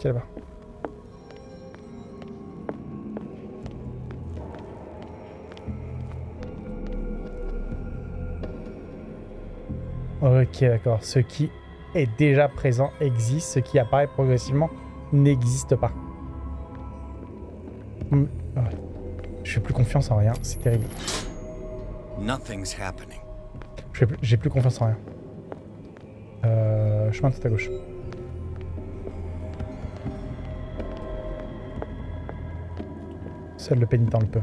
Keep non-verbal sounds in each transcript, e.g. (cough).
Qu'est-ce qu'il y a là-bas Ok, d'accord. Ce qui est déjà présent existe. Ce qui apparaît progressivement n'existe pas. Hmm, ouais. Je fais plus confiance en rien. C'est terrible. Nothing's happening. Je fais plus- J'ai plus confiance en rien. Euh, chemin tout à gauche. Le pénitent le peut.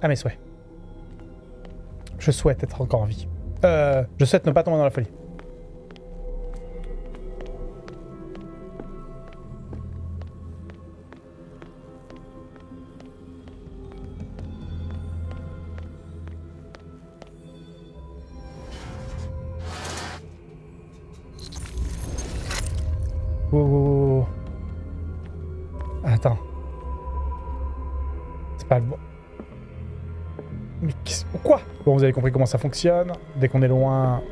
Ah mes souhaits. Je souhaite être encore en vie. Euh, je souhaite ne pas tomber dans la folie. Compris comment ça fonctionne. Dès qu'on est loin,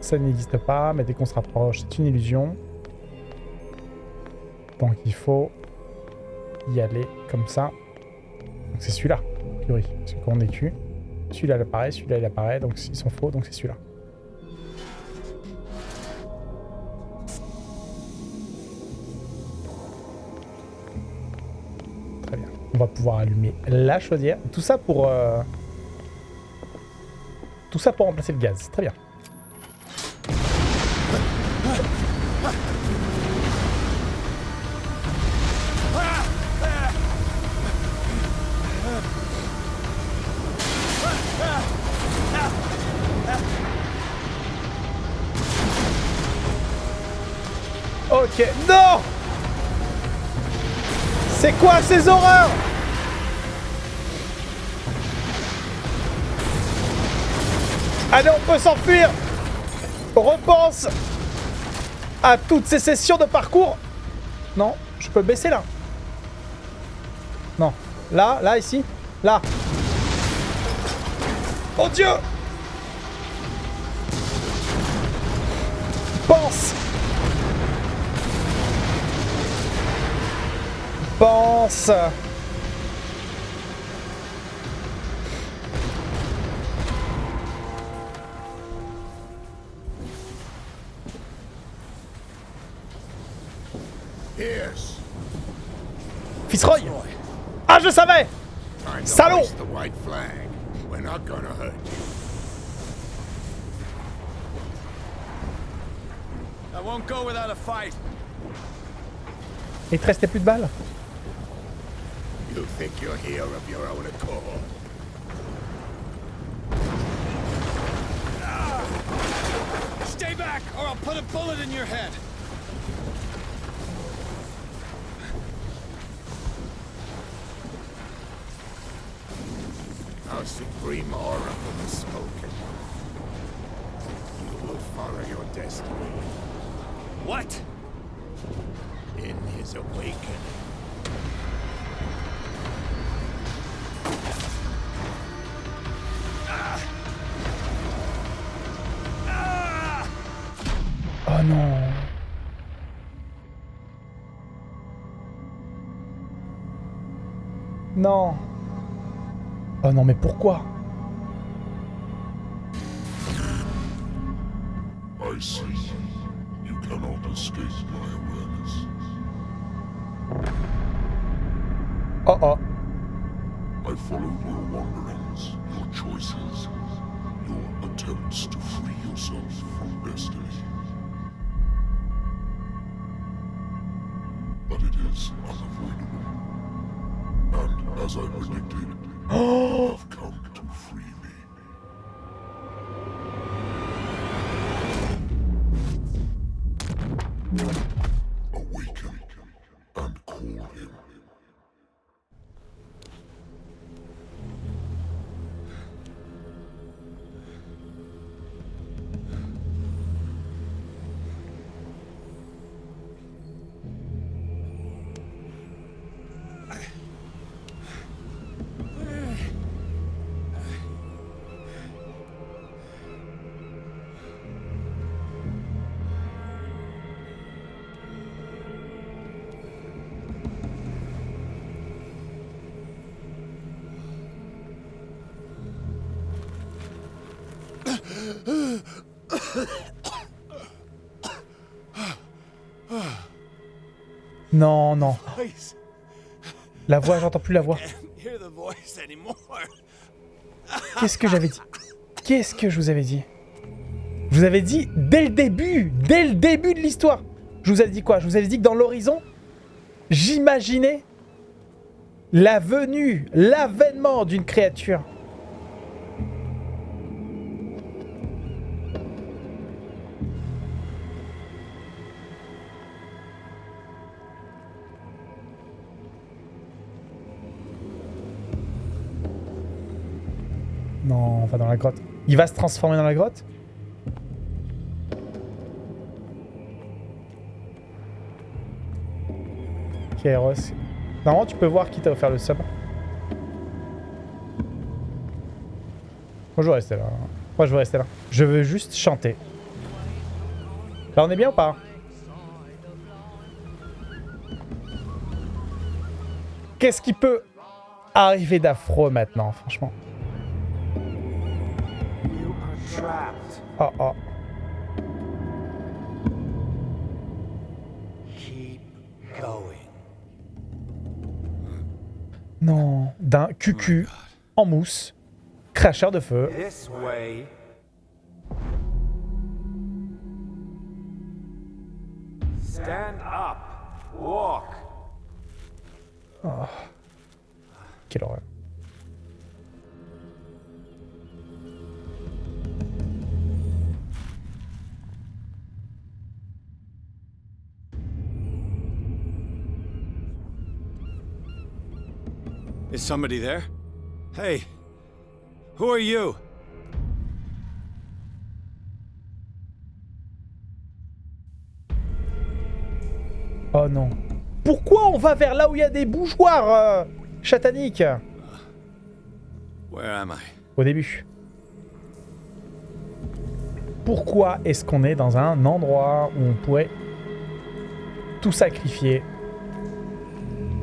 ça n'existe pas. Mais dès qu'on se rapproche, c'est une illusion. Donc il faut y aller comme ça. C'est celui-là, a priori. Parce que quand on est tu, celui-là il apparaît, celui-là il apparaît. Donc ils sont faux, donc c'est celui-là. Très bien. On va pouvoir allumer la chaudière. Tout ça pour... euh, Tout ça pour remplacer le gaz. Très bien. Ok. Non C'est quoi ces horreurs? Allez, on peut s'enfuir Repense à toutes ces sessions de parcours. Non, je peux baisser là. Non. Là, là, ici. Là. Oh Dieu Pense Pense Fitzroy Ah, je savais Time to Salaud! the white flag. We're not gonna hurt you. I won't go without a fight. Il te restait plus de balles You think you're here of your own accord? Stay back, or I'll put a bullet in your head. Our supreme oracle has spoken. You will follow your destiny. What? In his awakening. Oh non Non Oh non, mais pourquoi? I see. You cannot escape my awareness. Oh oh I followed your wanderings, your choices, your attempts to free yourself from destiny. But it is unavoidable. And as I predicted, (gasps) you have come to free Non, non. La voix, j'entends plus la voix. Qu'est-ce que j'avais dit? Qu'est-ce que je vous avais dit? Je vous avais dit dès le début, dès le début de l'histoire. Je vous avais dit quoi? Je vous avais dit que dans l'horizon, j'imaginais la venue, l'avènement d'une créature. Non, on va dans la grotte. Il va se transformer dans la grotte Kairos. Normalement, tu peux voir qui t'a offert le sub. Moi, je veux rester là. Moi, je veux rester là. Je veux juste chanter. Là, on est bien ou pas? Qu'est-ce qui peut arriver d'affreux maintenant, franchement? Oh, oh. Keep going. Non, d'un cucu en mousse, cracheur de feu. This way. Stand up. Walk. Quelle horreur. Somebody there? Hey. Who are you? Oh non. Pourquoi on va vers là où il y a des bougeoirs euh, Chatanique? Where am I? Au début. Pourquoi est-ce qu'on est dans un endroit où on pourrait tout sacrifier?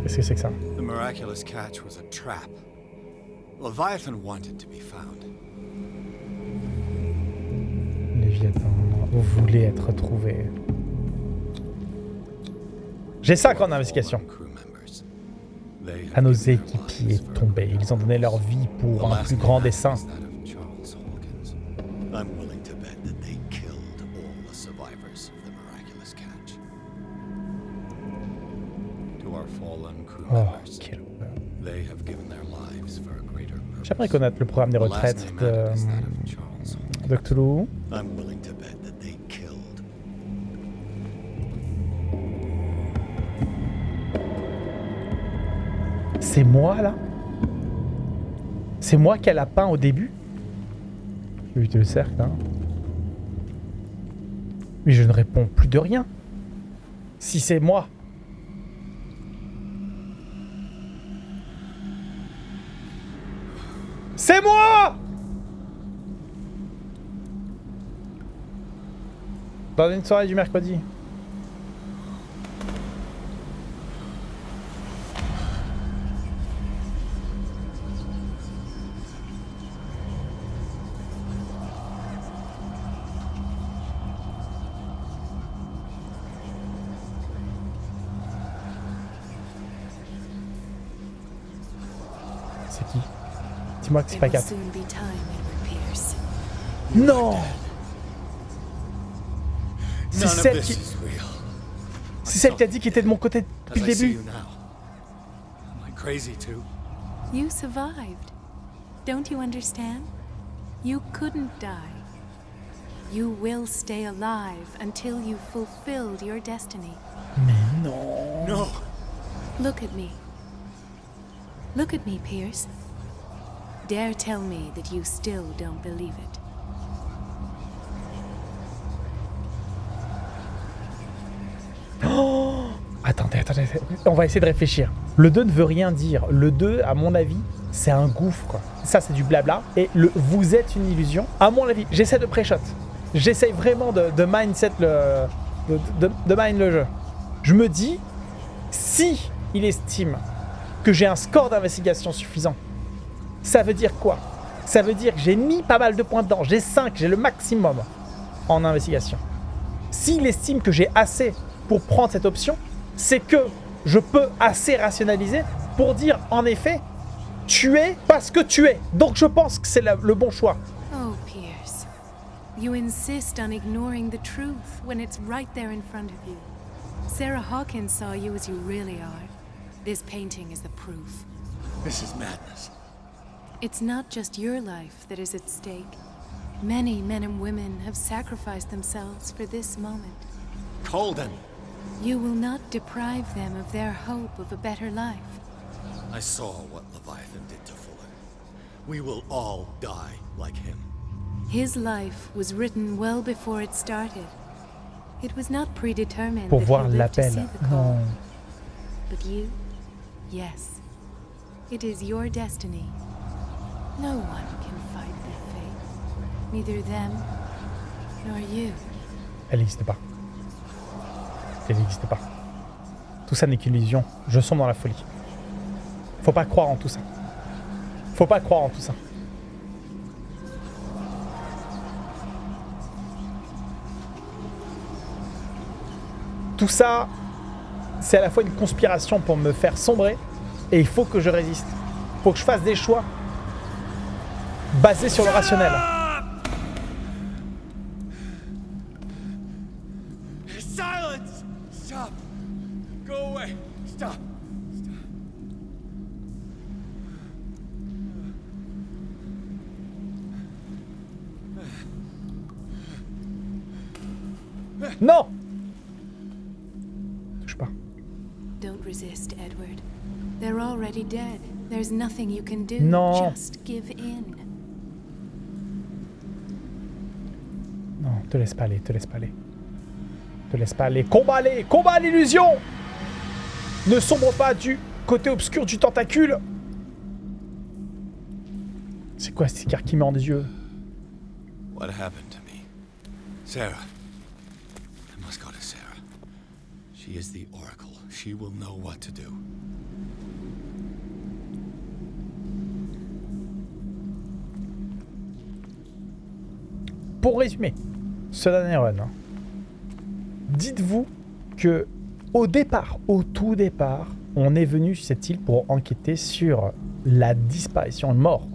Qu'est-ce que c'est que ça? Miraculous catch was a trap. Leviathan wanted to be found. Léviathan, voulez être retrouvé. J'ai 5 ans d'investigation. À nos équipiers tombés, ils ont donné leur vie pour un plus grand dessein. is J'aimerais connaître le programme des retraites de, de Cthulhu. C'est moi, là? C'est moi qu'elle a peint au début? J'ai évité le cercle, hein. Mais je ne réponds plus de rien. Si c'est moi. C'est moi Dans une soirée du mercredi. C'est qui? Dis-moi que c'est pas will Cap. soon be time, Edward Pierce. Non C'est None of celle this qui... is real. C'est celle qui a dit qu'il était de mon côté depuis le début. you now, am I crazy too? You survived. Don't you understand? You couldn't die. You will stay alive until you've fulfilled your destiny. Mais non No. Look at me. Look at me, Pierce. Dare tell me that you still don't believe it. (gasps) Attendez, attendez, attendez. on va essayer de réfléchir. Le 2 ne veut rien dire. Le 2, à mon avis, c'est un gouffre. Ça, c'est du blabla. Et le vous êtes une illusion, à mon avis, j'essaie de pré-shot. J'essaie vraiment de, de mindset le. De, de, de mind le jeu. Je me dis, si il estime que j'ai un score d'investigation suffisant, ça veut dire quoi? Ça veut dire que j'ai mis pas mal de points dedans. J'ai 5, j'ai le maximum en investigation. S'il estime que j'ai assez pour prendre cette option, c'est que je peux assez rationaliser pour dire en effet, tu es parce que tu es. Donc je pense que c'est le bon choix. Oh, Pierce. You insist on ignoring the truth when it's right there in front of you. Sarah Hawkins saw you as you really are. This painting is the proof. This is madness. It's not just your life that is at stake. Many men and women have sacrificed themselves for this moment. Colden! You will not deprive them of their hope of a better life. I saw what Leviathan did to Fuller. We will all die like him. His life was written well before it started. It was not predetermined Pour that voir he lived to l'appel. see the call. But you? Yes. It is your destiny. No one can fight their. Neither them nor you. Elle n'existe pas. Elle n'existe pas. Tout ça n'est qu'illusion. Je sombre dans la folie. Faut pas croire en tout ça. Faut pas croire en tout ça. Tout ça, c'est à la fois une conspiration pour me faire sombrer et il faut que je résiste. Faut que je fasse des choix basés sur le rationnel. Silence! Stop! Go away! Stop! Non Touche pas. Don't resist, Edward. They're already dead. There's nothing you can do. Non. Just give in. Non, te laisse pas aller, te laisse pas aller. Te laisse pas aller. Combat les Combat l'illusion Ne sombre pas du côté obscur du tentacule C'est quoi cet écart qui met en des yeux What happened to me? Sarah. I must go to Sarah. She is the Oracle. She will know what to do. Pour résumer, ce dernier run, dites-vous que au départ, au tout départ, on est venu sur cette île pour enquêter sur la disparition et mort,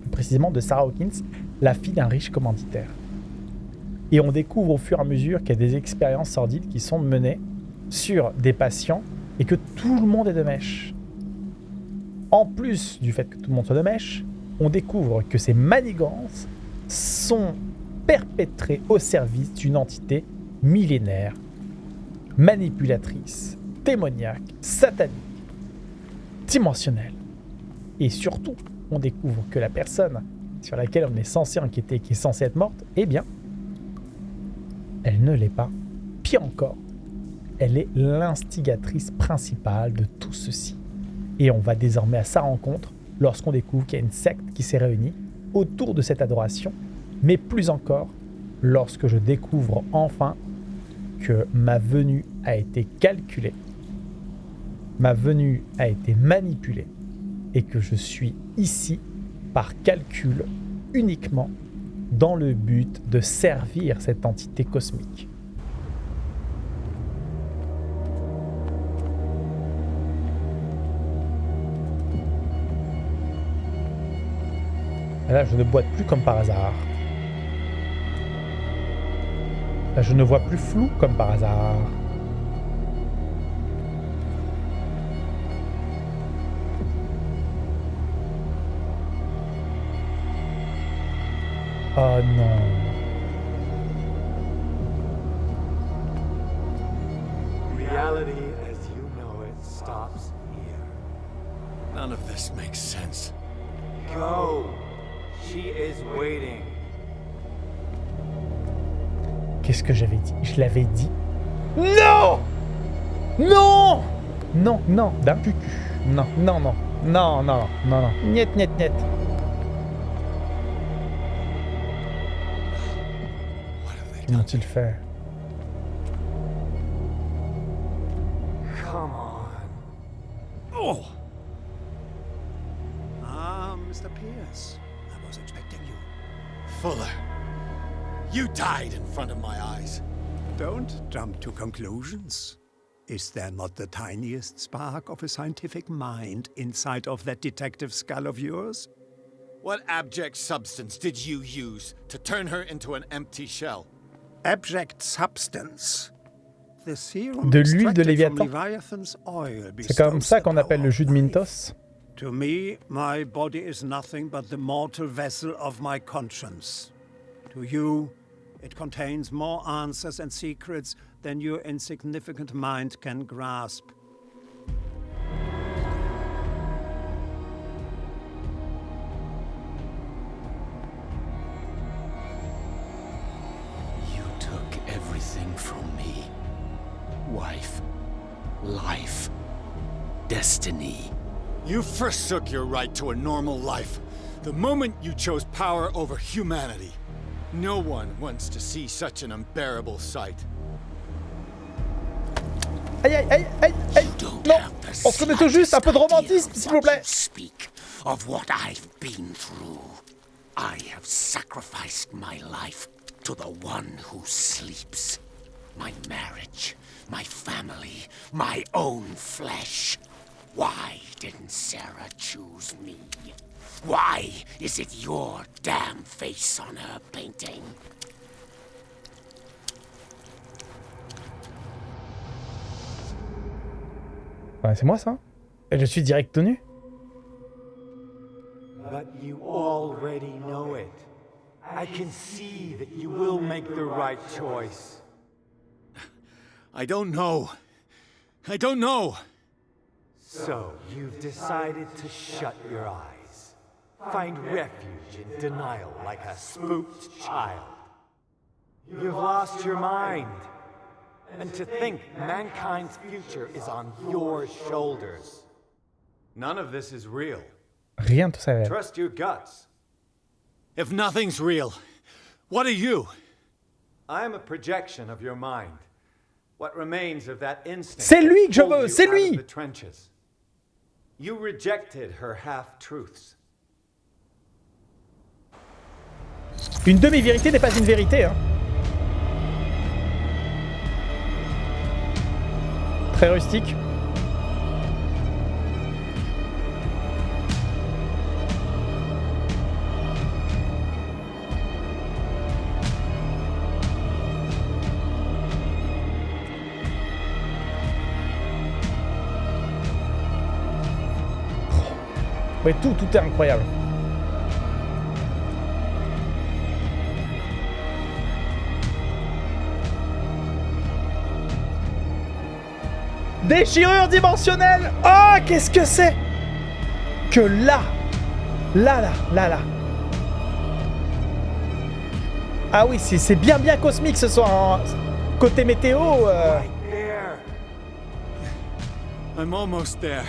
plus précisément de Sarah Hawkins, la fille d'un riche commanditaire. Et on découvre au fur et à mesure qu'il y a des expériences sordides qui sont menées sur des patients et que tout le monde est de mèche. En plus du fait que tout le monde soit de mèche, on découvre que ces manigances sont perpétrées au service d'une entité millénaire, manipulatrice, démoniaque, satanique, dimensionnelle. Et surtout, on découvre que la personne sur laquelle on est censé enquêter, qui est censée être morte, eh bien, elle ne l'est pas. Pire encore, elle est l'instigatrice principale de tout ceci. Et on va désormais à sa rencontre lorsqu'on découvre qu'il y a une secte qui s'est réunie autour de cette adoration, mais plus encore lorsque je découvre enfin que ma venue a été calculée, ma venue a été manipulée, et que je suis ici par calcul uniquement dans le but de servir cette entité cosmique. Là, je ne boite plus comme par hasard. Je ne vois plus flou comme par hasard. Oh non. Non, non, d'un cucu. Non, non, non. Non, non, non, non. Niet, niet, niet. What have they done? Qu'ont-ils fait? Come on. Oh! Ah, Mr. Pierce. I'm was expecting you. Fuller, you died in front of my eyes. Don't jump to conclusions. Is there not the tiniest spark of a scientific mind inside of that detective skull of yours? What abject substance did you use to turn her into an empty shell? Abject substance. The serum De l'huile de extracted from Léviathan. Leviathan's oil C'est comme ça qu'on appelle le jus de. Mintos. To me, my body is nothing but the mortal vessel of my conscience. To you, it contains more answers and secrets than your insignificant mind can grasp. You took everything from me. Wife, life, destiny. You forsook your right to a normal life the moment you chose power over humanity. No one wants to see such an unbearable sight. Aïe aïe aïe aïe aïe Non On se remet tout juste un peu de romantisme, s'il vous plaît Speak of what I've been through. I have sacrificed my life to the one who sleeps. My marriage, my family, my own flesh. Why didn't Sarah choose me? Why is it your damn face on her painting? Ouais, c'est moi ça Et je suis direct tenu But you already know it. I can see that you will make the right choice. I don't know. I don't know. So, you've decided to shut your eyes. Find refuge in denial like a spooked child. You've lost your mind. And to think mankind's future is on your shoulders. None of this is real. Rien de ça. va. Trust your guts. If nothing's real, what are you? I am a projection of your mind. What remains of that instinct. C'est lui que je veux, you c'est lui. the trenches. You rejected her half-truths. Une demi-vérité n'est pas une vérité. Hein. Très rustique. Ouais, tout, tout est incroyable. Déchirure dimensionnelle Oh, qu'est-ce que c'est Que là Là, là, là, là Ah oui, c'est bien, bien cosmique ce soir. hein. Côté météo... euh, Right there. I'm almost there.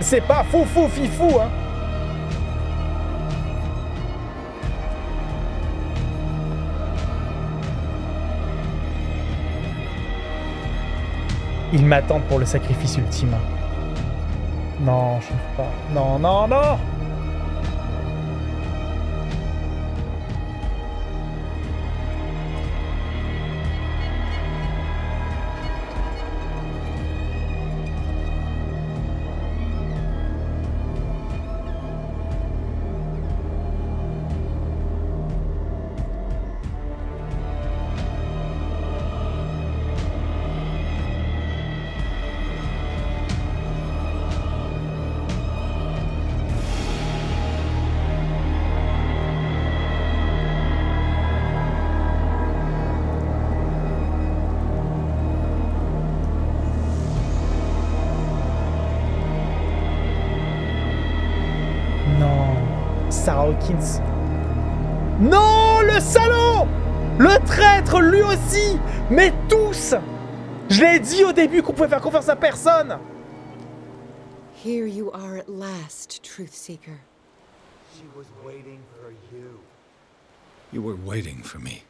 C'est pas fou, fou, fifou, hein Ils m'attendent pour le sacrifice ultime. Non, je ne pas. Non, non Non, Hawkins. Non, le salaud Le traître, lui aussi Mais tous Je l'ai dit au début qu'on pouvait faire confiance à personne Here you are at last, Truth Seeker. She was waiting for you. You were waiting for me.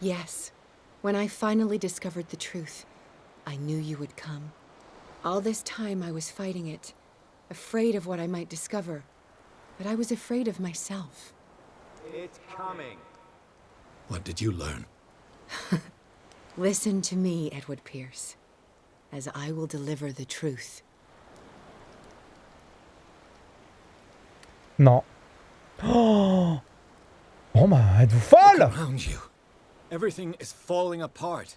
Yes, when I finally discovered the truth, I knew you would come. All this time I was fighting it, afraid of what I might discover, but I was afraid of myself. It's coming. What did you learn? (laughs) Listen to me, Edward Pierce, as I will deliver the truth. Non. (gasps) Oh Bon bah, êtes-vous folle Around you. Everything is falling apart.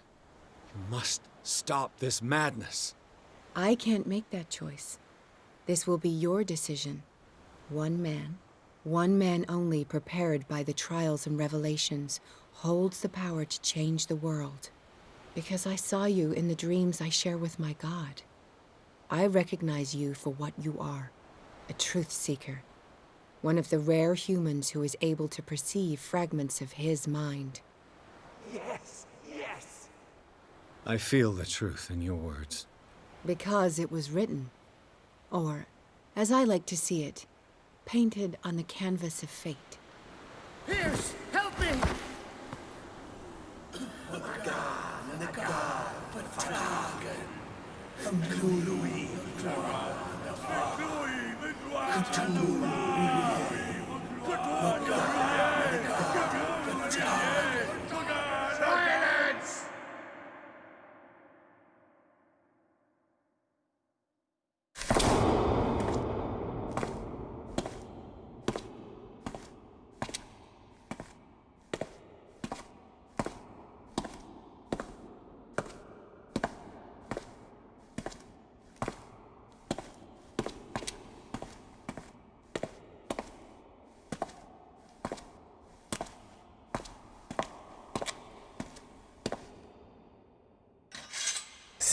You must stop this madness. I can't make that choice. This will be your decision. One man, one man only prepared by the trials and revelations, holds the power to change the world. Because I saw you in the dreams I share with my God. I recognize you for what you are a truth seeker. One of the rare humans who is able to perceive fragments of his mind. Yes, yes. I feel the truth in your words. Because it was written. Or, as I like to see it, painted on the canvas of fate. Pierce, help me!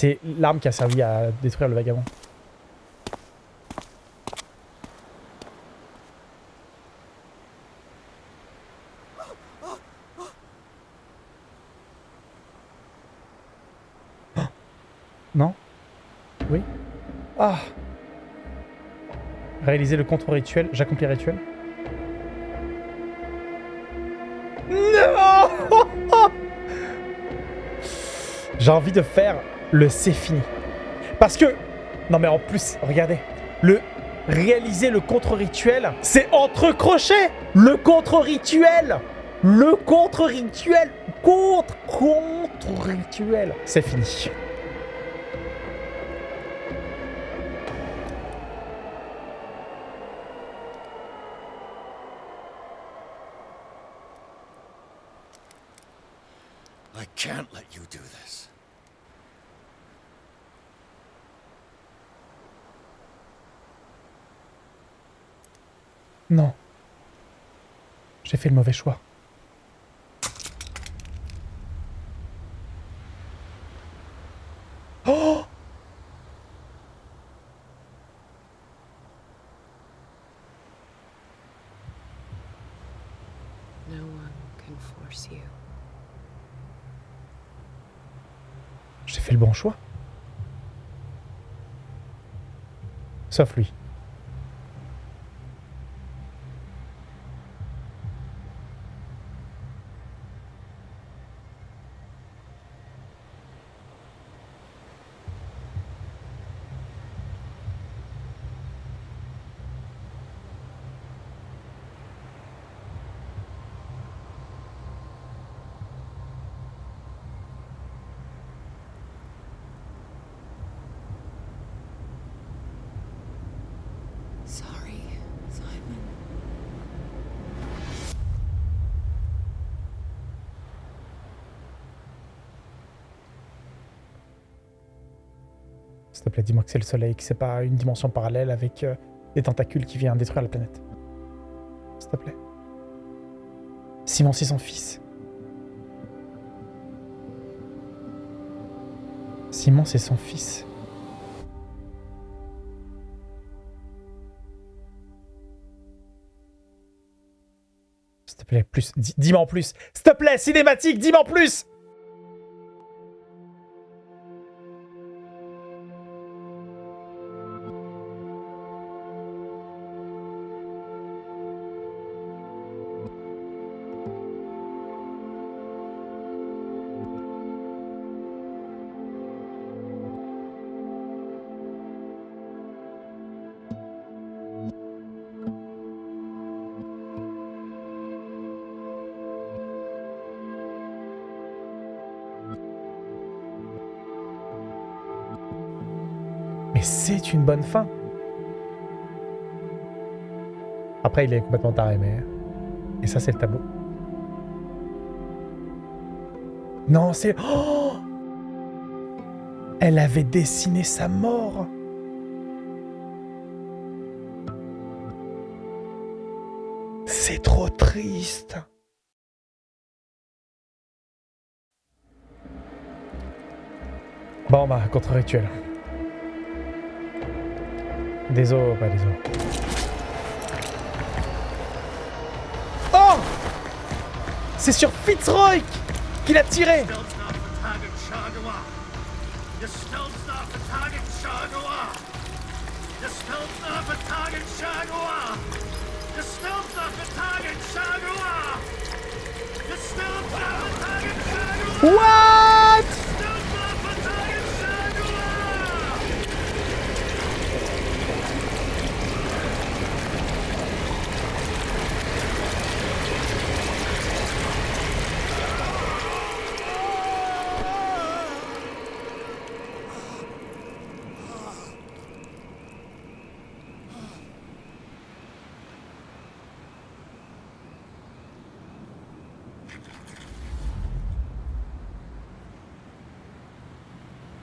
C'est l'arme qui a servi à détruire le vagabond. (gasps) Non? Oui Ah Réaliser le contre-rituel. J'accomplis le rituel. Non (laughs) J'ai envie de faire le c'est fini. Parce que... Non mais en plus, regardez. Le réaliser le contre-rituel, c'est entre crochets Le contre-rituel Le contre-rituel Contre Contre-rituel C'est fini. I can't let you do this. Non. J'ai fait le mauvais choix. Oh No one can force you. J'ai fait le bon choix. Sauf lui. Sorry, Simon. Dis-moi que c'est le soleil, que c'est pas une dimension parallèle avec euh, des tentacules qui viennent détruire la planète. S'il te plaît. Simon, c'est son fils. Simon, c'est son fils. S'il te plaît, plus. Dis- Dis-moi en plus. S'il te plaît, cinématique, dis-moi en plus une bonne fin. Après, il est complètement taré, mais... Et ça, c'est le tableau. Non, c'est... Oh Elle avait dessiné sa mort C'est trop triste Bon, bah, contre-rituel. Désolé, pas désolé. Oh! C'est sur Fitzroy qu'il a tiré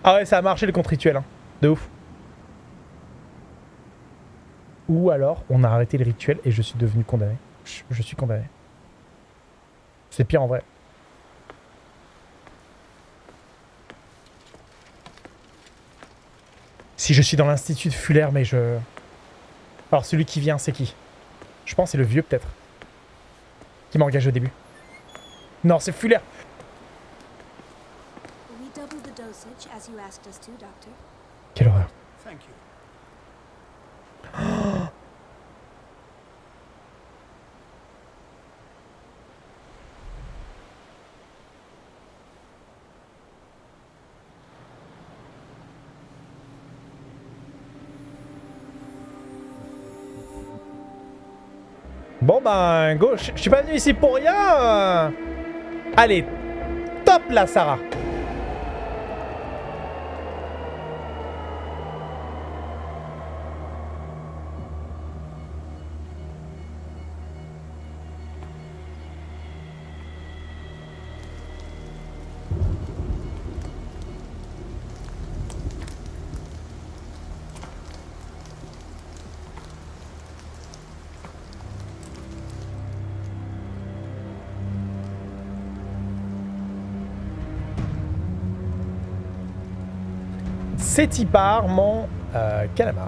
Ah ouais, ça a marché le contre-rituel, hein. De ouf. Ou alors, on a arrêté le rituel et je suis devenu condamné. Je, suis condamné. C'est pire en vrai. Si je suis dans l'institut de Fuller, mais je... Alors celui qui vient, c'est qui? Je pense c'est le vieux peut-être. Qui m'a engagé au début. Non, c'est Fuller We doubled the dosage as you asked us to, Doctor. Quelle horreur. Thank you. Bon ben, go, je je suis pas venu ici pour rien. Allez, top là, Sarah. C'est part mon euh, calamar.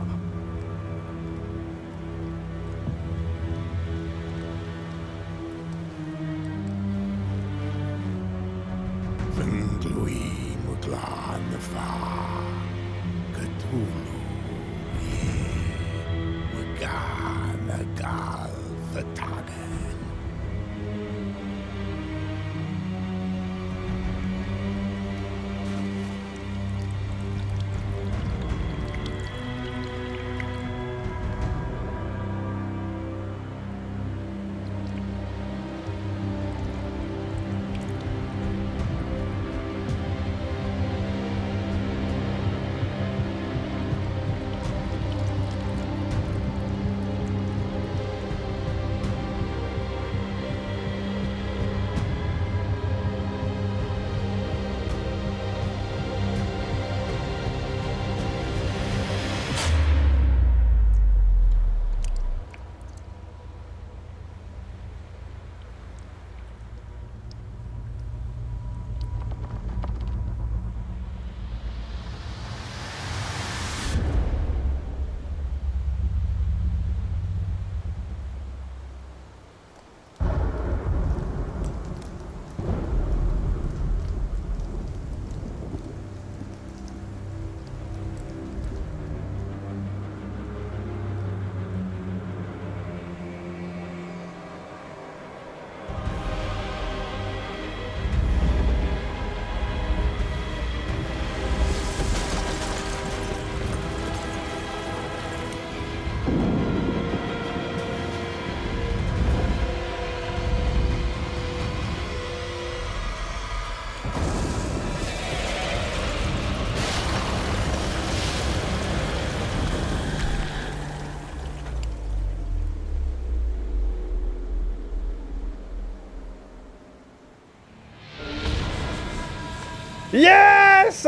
Yes!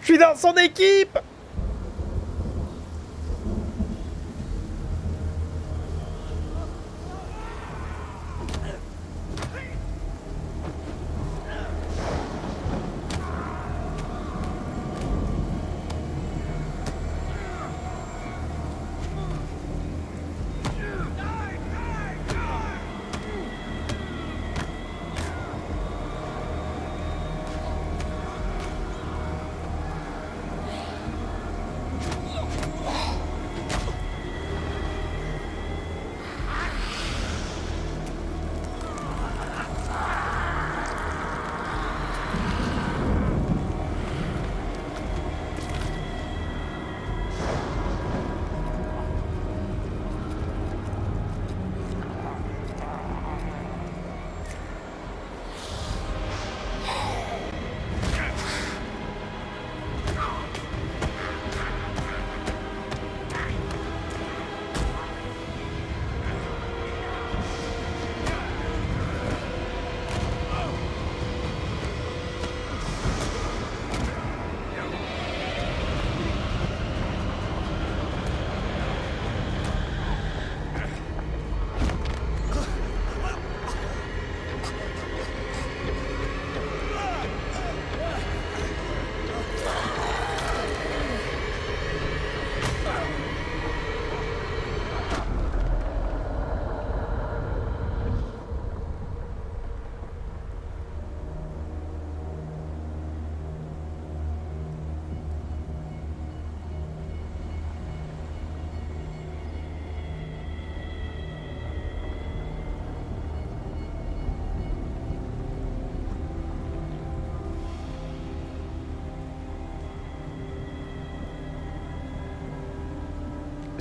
Je suis dans son équipe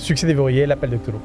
Succès déverrouillé, l'appel de Cthulhu.